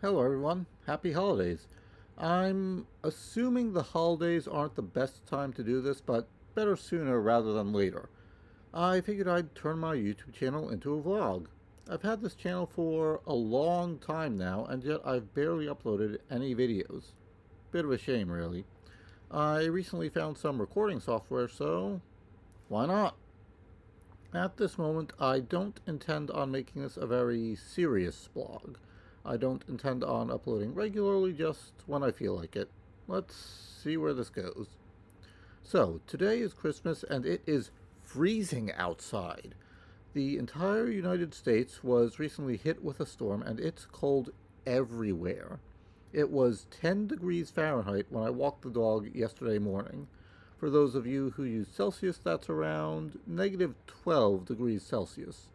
Hello everyone, happy holidays. I'm assuming the holidays aren't the best time to do this, but better sooner rather than later. I figured I'd turn my YouTube channel into a vlog. I've had this channel for a long time now, and yet I've barely uploaded any videos. Bit of a shame, really. I recently found some recording software, so why not? At this moment, I don't intend on making this a very serious blog. I don't intend on uploading regularly, just when I feel like it. Let's see where this goes. So, today is Christmas and it is freezing outside. The entire United States was recently hit with a storm and it's cold everywhere. It was 10 degrees Fahrenheit when I walked the dog yesterday morning. For those of you who use Celsius, that's around negative 12 degrees Celsius.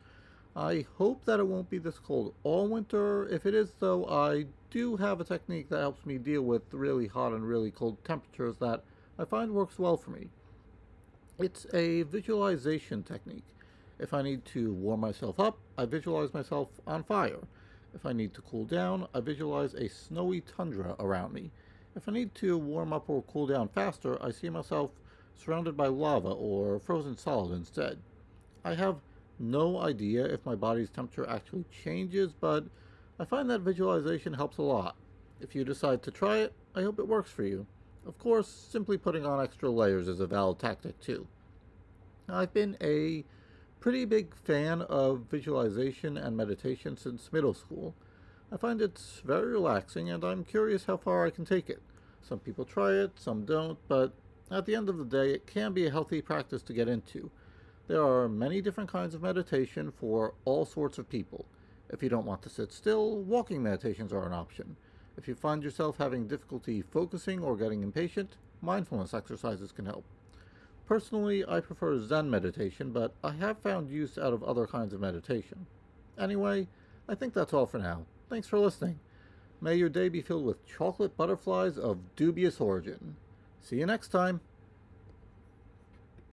I hope that it won't be this cold all winter. If it is, though, I do have a technique that helps me deal with really hot and really cold temperatures that I find works well for me. It's a visualization technique. If I need to warm myself up, I visualize myself on fire. If I need to cool down, I visualize a snowy tundra around me. If I need to warm up or cool down faster, I see myself surrounded by lava or frozen solid instead. I have no idea if my body's temperature actually changes, but I find that visualization helps a lot. If you decide to try it, I hope it works for you. Of course, simply putting on extra layers is a valid tactic too. I've been a pretty big fan of visualization and meditation since middle school. I find it's very relaxing and I'm curious how far I can take it. Some people try it, some don't, but at the end of the day, it can be a healthy practice to get into. There are many different kinds of meditation for all sorts of people. If you don't want to sit still, walking meditations are an option. If you find yourself having difficulty focusing or getting impatient, mindfulness exercises can help. Personally, I prefer Zen meditation, but I have found use out of other kinds of meditation. Anyway, I think that's all for now. Thanks for listening. May your day be filled with chocolate butterflies of dubious origin. See you next time.